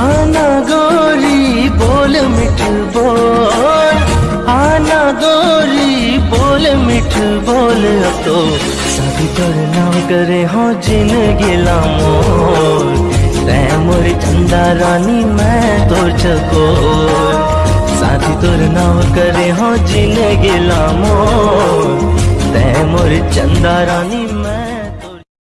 आना गोरी, बोल मिठ बोल। आना गोरी, बोल मिठ बोल। अब तो शादी पर तो नाम करे हो जिन गिला मोर तै मोर चंदा रानी, मैं तो चकोर शादी तोर नाम करे हो जिन गिला मोर तै मोर चंदा रानी